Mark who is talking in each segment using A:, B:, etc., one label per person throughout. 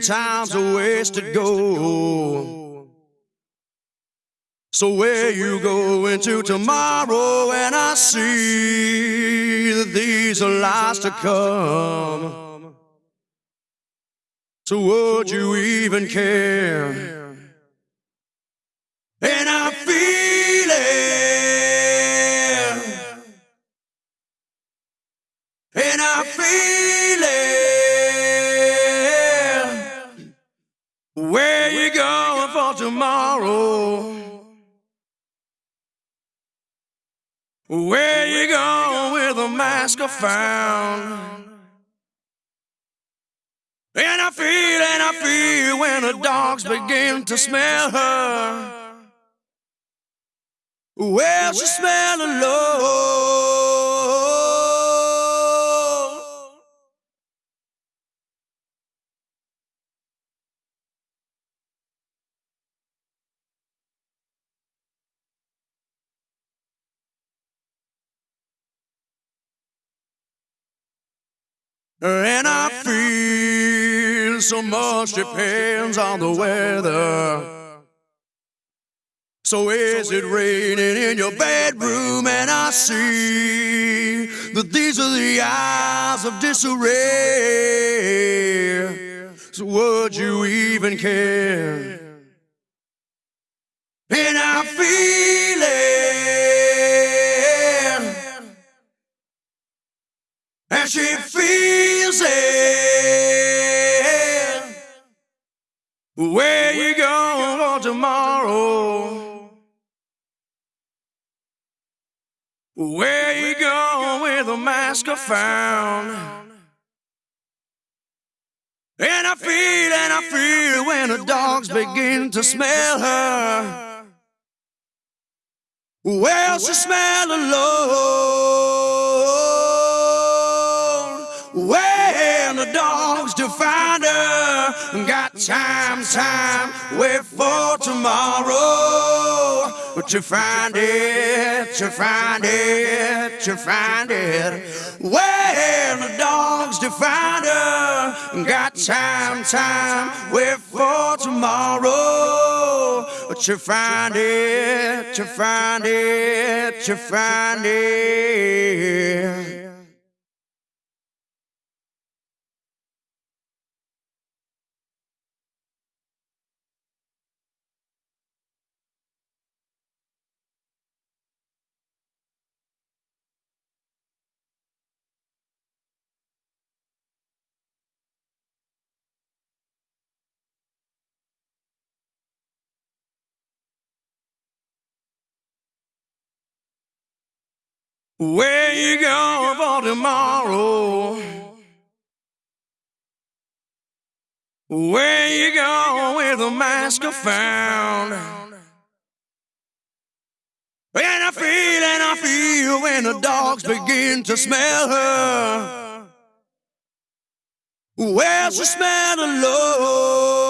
A: time's a wasted go. So where you going to tomorrow and I see that these are lies to come? So would you even care? And I feel it. And I feel it. Where you going with a mask I found? And I feel and I feel when the dogs begin to smell her. Well, she smell alone. And I feel so much depends on the weather. So is it raining in your bedroom? And I see that these are the eyes of disarray. So would you even care? Where you going for tomorrow? Where you going with a mask I found? And I feel and I feel when the dogs begin to smell her. Well, she smell alone. To find her, got time, time, wait for tomorrow. But you find it, you find it, you find it. When the dogs to find her, got time, time, wait for tomorrow. But you find it, you find it, you find it. Where you going for tomorrow? Where you going with a mask I found? And I feel and I feel when the dogs begin to smell her. Well, she smell alone.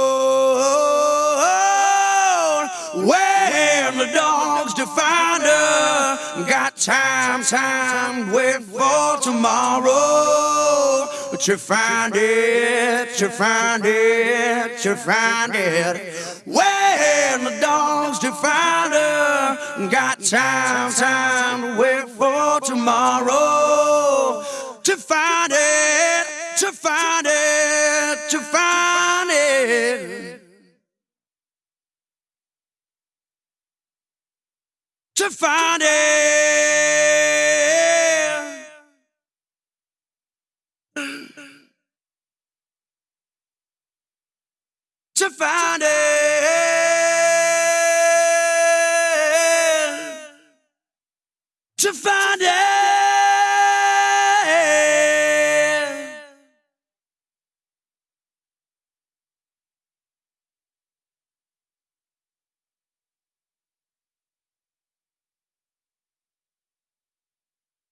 A: When the dogs to find her, got time, time, wait for tomorrow. But you find it, you find it, you find it. When the dogs to find her, got time, time, wait for tomorrow. To find it, to find it, to find it. To find it. to find it. To find